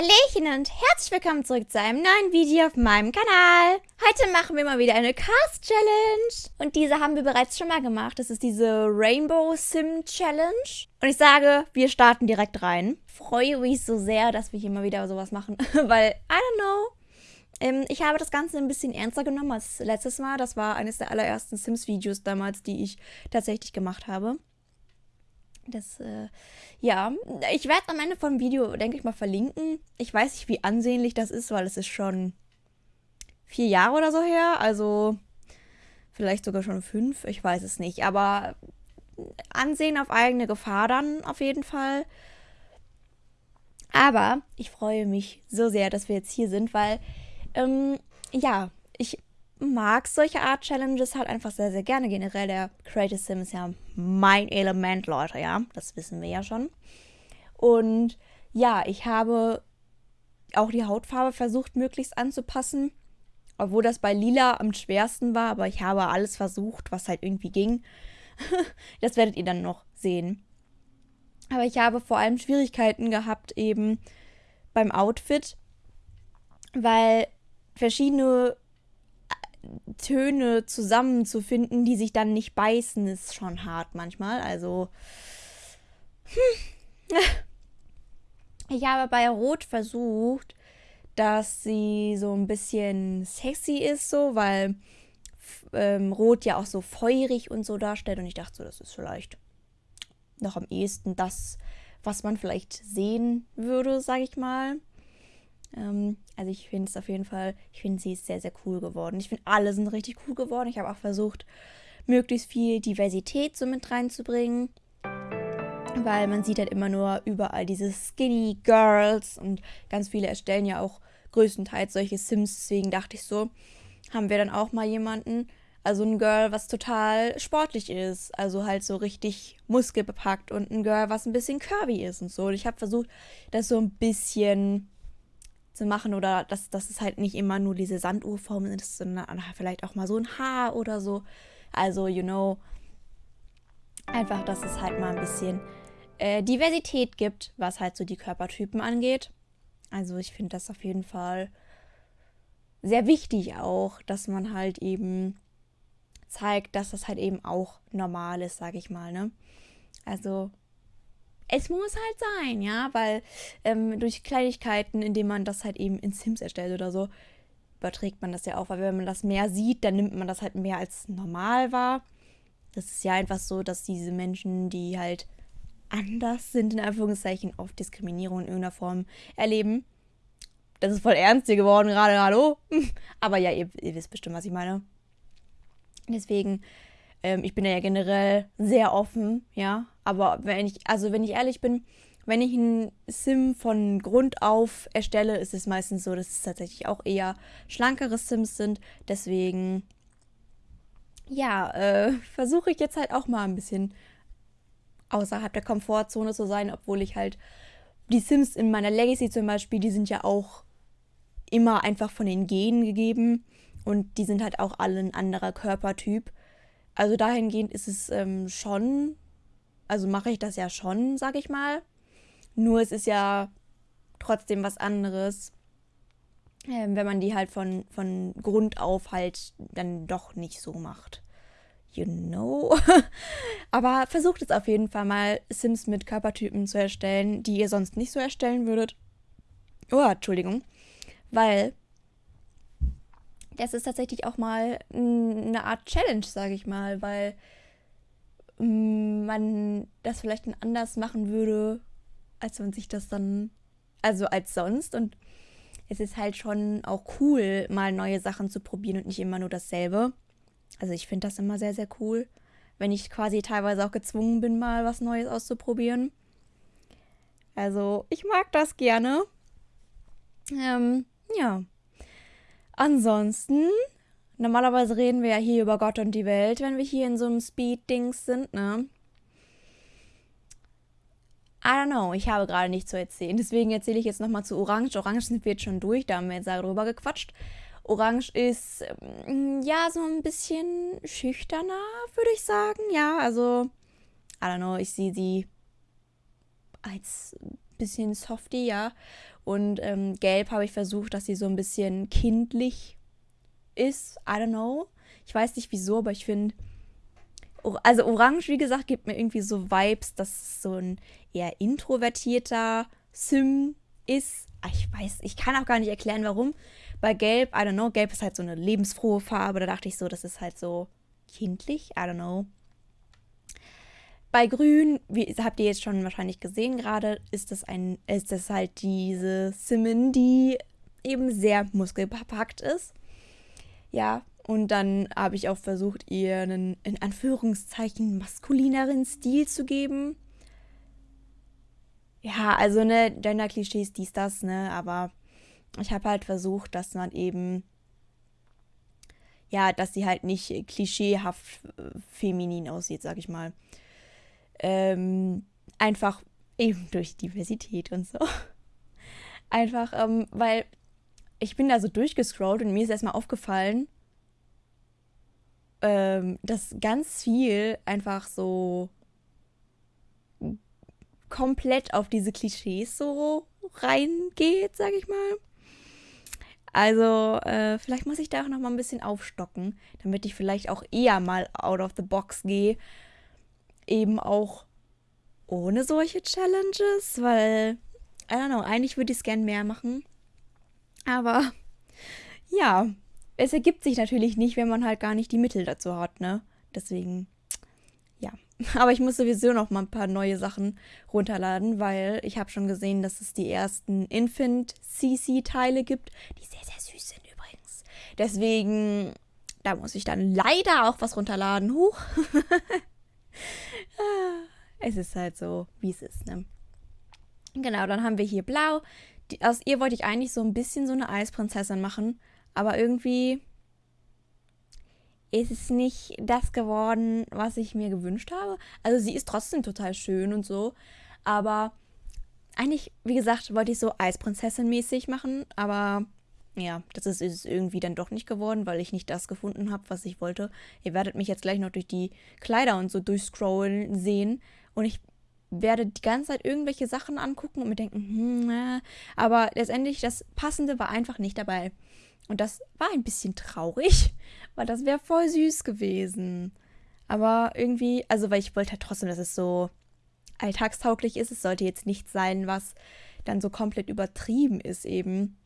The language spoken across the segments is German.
Hallöchen und herzlich willkommen zurück zu einem neuen Video auf meinem Kanal. Heute machen wir mal wieder eine Cast Challenge. Und diese haben wir bereits schon mal gemacht. Das ist diese Rainbow Sim Challenge. Und ich sage, wir starten direkt rein. Freue mich so sehr, dass wir hier mal wieder sowas machen. Weil, I don't know. Ähm, ich habe das Ganze ein bisschen ernster genommen als letztes Mal. Das war eines der allerersten Sims-Videos damals, die ich tatsächlich gemacht habe. Das, äh, ja, ich werde am Ende vom Video, denke ich mal, verlinken. Ich weiß nicht, wie ansehnlich das ist, weil es ist schon vier Jahre oder so her. Also vielleicht sogar schon fünf, ich weiß es nicht. Aber Ansehen auf eigene Gefahr dann auf jeden Fall. Aber ich freue mich so sehr, dass wir jetzt hier sind, weil, ähm, ja, ich mag solche Art Challenges halt einfach sehr, sehr gerne. Generell der Creative Sim ist ja mein Element, Leute, ja. Das wissen wir ja schon. Und ja, ich habe auch die Hautfarbe versucht, möglichst anzupassen. Obwohl das bei Lila am schwersten war, aber ich habe alles versucht, was halt irgendwie ging. das werdet ihr dann noch sehen. Aber ich habe vor allem Schwierigkeiten gehabt eben beim Outfit, weil verschiedene Töne zusammenzufinden, die sich dann nicht beißen, ist schon hart manchmal. Also. Hm. Ich habe bei Rot versucht, dass sie so ein bisschen sexy ist, so, weil ähm, Rot ja auch so feurig und so darstellt. Und ich dachte so, das ist vielleicht noch am ehesten das, was man vielleicht sehen würde, sag ich mal. Ähm, also ich finde es auf jeden Fall, ich finde sie ist sehr, sehr cool geworden. Ich finde alle sind richtig cool geworden. Ich habe auch versucht, möglichst viel Diversität so mit reinzubringen. Weil man sieht halt immer nur überall diese Skinny Girls und ganz viele erstellen ja auch größtenteils solche Sims. Deswegen dachte ich so, haben wir dann auch mal jemanden, also ein Girl, was total sportlich ist, also halt so richtig muskelbepackt und ein Girl, was ein bisschen curvy ist und so. Und ich habe versucht, das so ein bisschen zu machen oder dass, dass es halt nicht immer nur diese Sanduhrform ist, sondern vielleicht auch mal so ein Haar oder so. Also, you know, einfach, dass es halt mal ein bisschen äh, Diversität gibt, was halt so die Körpertypen angeht. Also ich finde das auf jeden Fall sehr wichtig auch, dass man halt eben zeigt, dass das halt eben auch normal ist, sage ich mal, ne? Also es muss halt sein, ja, weil ähm, durch Kleinigkeiten, indem man das halt eben in Sims erstellt oder so, überträgt man das ja auch, weil wenn man das mehr sieht, dann nimmt man das halt mehr als normal wahr. Das ist ja einfach so, dass diese Menschen, die halt anders sind, in Anführungszeichen, oft Diskriminierung in irgendeiner Form erleben. Das ist voll ernst hier geworden gerade, hallo? Aber ja, ihr, ihr wisst bestimmt, was ich meine. Deswegen ähm, ich bin ja generell sehr offen, ja. Aber wenn ich, also wenn ich ehrlich bin, wenn ich ein Sim von Grund auf erstelle, ist es meistens so, dass es tatsächlich auch eher schlankere Sims sind. Deswegen, ja, äh, versuche ich jetzt halt auch mal ein bisschen außerhalb der Komfortzone zu sein, obwohl ich halt die Sims in meiner Legacy zum Beispiel, die sind ja auch immer einfach von den Genen gegeben und die sind halt auch alle ein anderer Körpertyp. Also dahingehend ist es ähm, schon, also mache ich das ja schon, sage ich mal. Nur es ist ja trotzdem was anderes, äh, wenn man die halt von, von Grund auf halt dann doch nicht so macht. You know? Aber versucht es auf jeden Fall mal, Sims mit Körpertypen zu erstellen, die ihr sonst nicht so erstellen würdet. Oh, Entschuldigung. Weil das ist tatsächlich auch mal eine Art Challenge, sage ich mal, weil mm, man das vielleicht anders machen würde, als man sich das dann, also als sonst. Und es ist halt schon auch cool, mal neue Sachen zu probieren und nicht immer nur dasselbe. Also ich finde das immer sehr, sehr cool, wenn ich quasi teilweise auch gezwungen bin, mal was Neues auszuprobieren. Also ich mag das gerne. Ähm, ja. Ansonsten, normalerweise reden wir ja hier über Gott und die Welt, wenn wir hier in so einem Speed-Dings sind, ne? I don't know, ich habe gerade nichts zu erzählen. Deswegen erzähle ich jetzt nochmal zu Orange. Orange sind wir jetzt schon durch, da haben wir jetzt darüber gequatscht. Orange ist, mm, ja, so ein bisschen schüchterner, würde ich sagen. Ja, also, I don't know, ich sehe sie als bisschen softy, ja. Und ähm, gelb habe ich versucht, dass sie so ein bisschen kindlich ist. I don't know. Ich weiß nicht wieso, aber ich finde. Also Orange, wie gesagt, gibt mir irgendwie so Vibes, dass es so ein eher introvertierter Sim ist. Ah, ich weiß, ich kann auch gar nicht erklären, warum. Bei Gelb, I don't know, Gelb ist halt so eine lebensfrohe Farbe. Da dachte ich so, das ist halt so kindlich. I don't know. Bei Grün, wie habt ihr jetzt schon wahrscheinlich gesehen gerade, ist das ein, ist das halt diese Simon, die eben sehr muskelbepackt ist. Ja, und dann habe ich auch versucht, ihr einen in Anführungszeichen maskulineren Stil zu geben. Ja, also ne, Gender-Klischees, dies, das, ne, aber ich habe halt versucht, dass man eben, ja, dass sie halt nicht klischeehaft äh, feminin aussieht, sag ich mal. Ähm, einfach eben durch Diversität und so. Einfach, ähm, weil ich bin da so durchgescrollt und mir ist erstmal aufgefallen, ähm, dass ganz viel einfach so komplett auf diese Klischees so reingeht, sag ich mal. Also, äh, vielleicht muss ich da auch noch mal ein bisschen aufstocken, damit ich vielleicht auch eher mal out of the box gehe eben auch ohne solche Challenges, weil, I don't know, eigentlich würde ich es gern mehr machen. Aber ja, es ergibt sich natürlich nicht, wenn man halt gar nicht die Mittel dazu hat, ne? Deswegen, ja. Aber ich muss sowieso noch mal ein paar neue Sachen runterladen, weil ich habe schon gesehen, dass es die ersten Infant-CC-Teile gibt, die sehr, sehr süß sind übrigens. Deswegen, da muss ich dann leider auch was runterladen. Huch. es ist halt so, wie es ist, ne? Genau, dann haben wir hier blau. Die, aus ihr wollte ich eigentlich so ein bisschen so eine Eisprinzessin machen, aber irgendwie ist es nicht das geworden, was ich mir gewünscht habe. Also sie ist trotzdem total schön und so, aber eigentlich, wie gesagt, wollte ich so Eisprinzessin-mäßig machen, aber ja, das ist, ist irgendwie dann doch nicht geworden, weil ich nicht das gefunden habe, was ich wollte. Ihr werdet mich jetzt gleich noch durch die Kleider und so durchscrollen sehen. Und ich werde die ganze Zeit irgendwelche Sachen angucken und mir denken, hm, äh, aber letztendlich das Passende war einfach nicht dabei. Und das war ein bisschen traurig, weil das wäre voll süß gewesen. Aber irgendwie, also weil ich wollte halt trotzdem, dass es so alltagstauglich ist. Es sollte jetzt nicht sein, was dann so komplett übertrieben ist eben.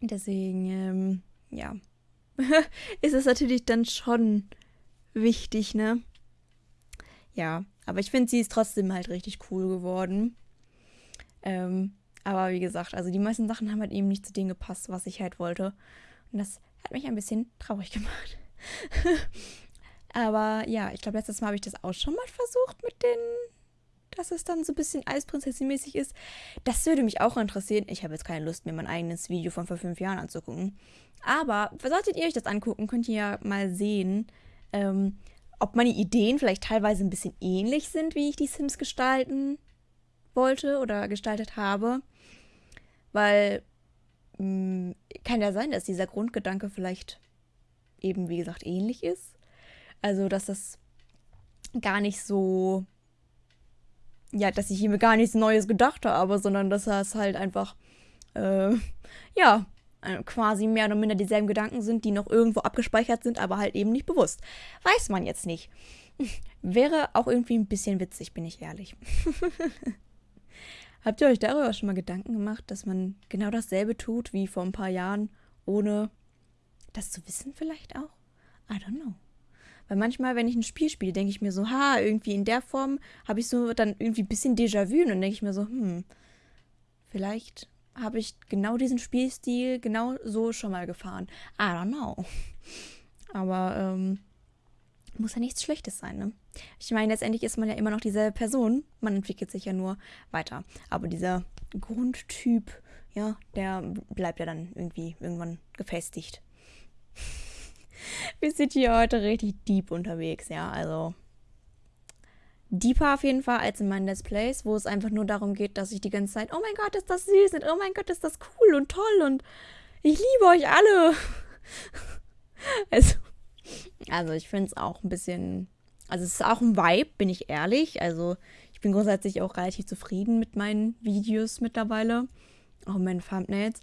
Deswegen, ähm, ja, ist es natürlich dann schon wichtig, ne? Ja, aber ich finde, sie ist trotzdem halt richtig cool geworden. Ähm, aber wie gesagt, also die meisten Sachen haben halt eben nicht zu dem gepasst, was ich halt wollte. Und das hat mich ein bisschen traurig gemacht. aber ja, ich glaube, letztes Mal habe ich das auch schon mal versucht mit den dass es dann so ein bisschen Eisprinzessin-mäßig ist. Das würde mich auch interessieren. Ich habe jetzt keine Lust, mir mein eigenes Video von vor fünf Jahren anzugucken. Aber solltet ihr euch das angucken, könnt ihr ja mal sehen, ähm, ob meine Ideen vielleicht teilweise ein bisschen ähnlich sind, wie ich die Sims gestalten wollte oder gestaltet habe. Weil mh, hm, kann ja sein, dass dieser Grundgedanke vielleicht eben, wie gesagt, ähnlich ist. Also, dass das gar nicht so ja, dass ich ihm gar nichts Neues gedacht habe, sondern dass es halt einfach, äh, ja, äh, quasi mehr oder minder dieselben Gedanken sind, die noch irgendwo abgespeichert sind, aber halt eben nicht bewusst. Weiß man jetzt nicht. Wäre auch irgendwie ein bisschen witzig, bin ich ehrlich. Habt ihr euch darüber schon mal Gedanken gemacht, dass man genau dasselbe tut wie vor ein paar Jahren, ohne das zu wissen vielleicht auch? I don't know. Weil manchmal, wenn ich ein Spiel spiele, denke ich mir so, ha, irgendwie in der Form habe ich so dann irgendwie ein bisschen Déjà-vu und dann denke ich mir so, hm, vielleicht habe ich genau diesen Spielstil genau so schon mal gefahren. I don't know. Aber ähm, muss ja nichts Schlechtes sein, ne? Ich meine, letztendlich ist man ja immer noch dieselbe Person. Man entwickelt sich ja nur weiter. Aber dieser Grundtyp, ja, der bleibt ja dann irgendwie irgendwann gefestigt. Wir sind hier heute richtig deep unterwegs, ja. Also deeper auf jeden Fall als in meinen Let's Plays, wo es einfach nur darum geht, dass ich die ganze Zeit, oh mein Gott, ist das süß und oh mein Gott, ist das cool und toll und ich liebe euch alle. also, also ich finde es auch ein bisschen, also es ist auch ein Vibe, bin ich ehrlich. Also ich bin grundsätzlich auch relativ zufrieden mit meinen Videos mittlerweile. auch in meinen Thumbnails.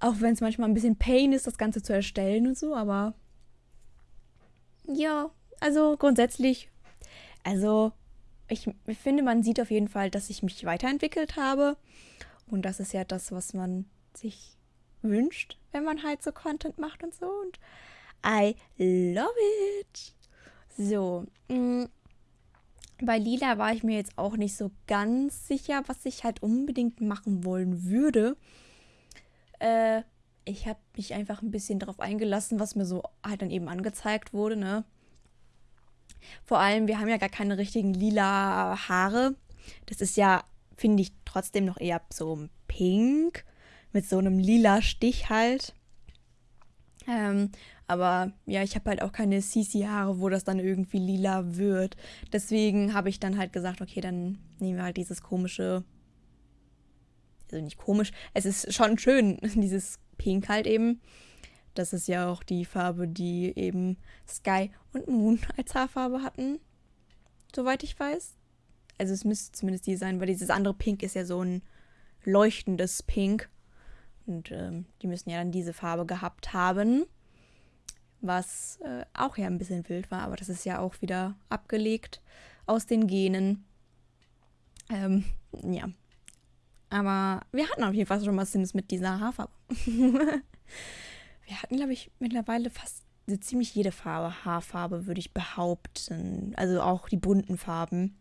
Auch wenn es manchmal ein bisschen Pain ist, das Ganze zu erstellen und so, aber ja, also grundsätzlich, also ich finde, man sieht auf jeden Fall, dass ich mich weiterentwickelt habe. Und das ist ja das, was man sich wünscht, wenn man halt so Content macht und so. Und I love it. So. Mh. Mm, bei Lila war ich mir jetzt auch nicht so ganz sicher, was ich halt unbedingt machen wollen würde. Äh, ich habe mich einfach ein bisschen darauf eingelassen, was mir so halt dann eben angezeigt wurde, ne? Vor allem, wir haben ja gar keine richtigen lila Haare. Das ist ja, finde ich, trotzdem noch eher so pink. Mit so einem lila Stich halt. Ähm, aber ja, ich habe halt auch keine CC-Haare, wo das dann irgendwie lila wird. Deswegen habe ich dann halt gesagt, okay, dann nehmen wir halt dieses komische. Also nicht komisch, es ist schon schön, dieses Pink halt eben. Das ist ja auch die Farbe, die eben Sky und Moon als Haarfarbe hatten. Soweit ich weiß. Also es müsste zumindest die sein, weil dieses andere Pink ist ja so ein leuchtendes Pink. Und ähm, die müssen ja dann diese Farbe gehabt haben. Was äh, auch ja ein bisschen wild war, aber das ist ja auch wieder abgelegt aus den Genen. Ähm, ja. Aber wir hatten auf jeden Fall schon mal Sims mit dieser Haarfarbe. wir hatten, glaube ich, mittlerweile fast so ziemlich jede Farbe, Haarfarbe, würde ich behaupten. Also auch die bunten Farben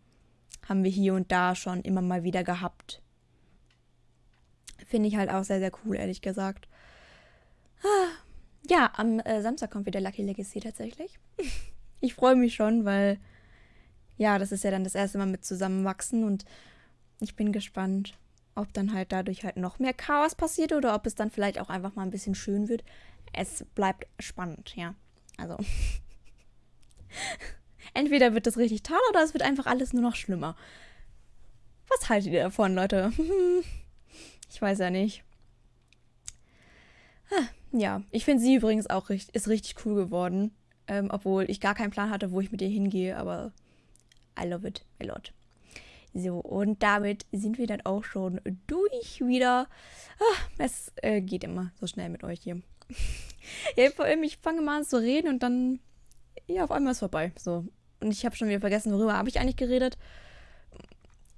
haben wir hier und da schon immer mal wieder gehabt. Finde ich halt auch sehr, sehr cool, ehrlich gesagt. Ah, ja, am äh, Samstag kommt wieder Lucky Legacy tatsächlich. ich freue mich schon, weil ja, das ist ja dann das erste Mal mit zusammenwachsen und ich bin gespannt, ob dann halt dadurch halt noch mehr Chaos passiert oder ob es dann vielleicht auch einfach mal ein bisschen schön wird es bleibt spannend, ja. Also. Entweder wird das richtig toll oder es wird einfach alles nur noch schlimmer. Was haltet ihr davon, Leute? ich weiß ja nicht. Ja, ich finde sie übrigens auch richtig, ist richtig cool geworden. Ähm, obwohl ich gar keinen Plan hatte, wo ich mit ihr hingehe, aber I love it a lot. So, und damit sind wir dann auch schon durch wieder. Ah, es äh, geht immer so schnell mit euch hier ja, vor allem, ich fange mal an zu reden und dann, ja, auf einmal ist es vorbei. So. Und ich habe schon wieder vergessen, worüber habe ich eigentlich geredet.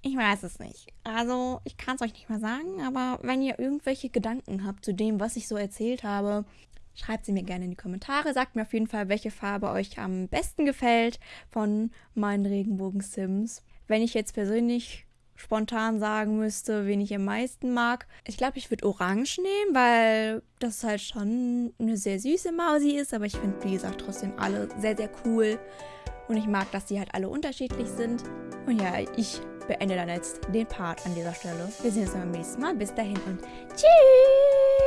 Ich weiß es nicht. Also, ich kann es euch nicht mehr sagen, aber wenn ihr irgendwelche Gedanken habt zu dem, was ich so erzählt habe, schreibt sie mir gerne in die Kommentare. Sagt mir auf jeden Fall, welche Farbe euch am besten gefällt von meinen Regenbogen-Sims. Wenn ich jetzt persönlich spontan sagen müsste, wen ich am meisten mag. Ich glaube, ich würde Orange nehmen, weil das halt schon eine sehr süße Mausi ist. Aber ich finde, wie gesagt, trotzdem alle sehr, sehr cool. Und ich mag, dass die halt alle unterschiedlich sind. Und ja, ich beende dann jetzt den Part an dieser Stelle. Wir sehen uns beim nächsten Mal. Bis dahin und tschüss!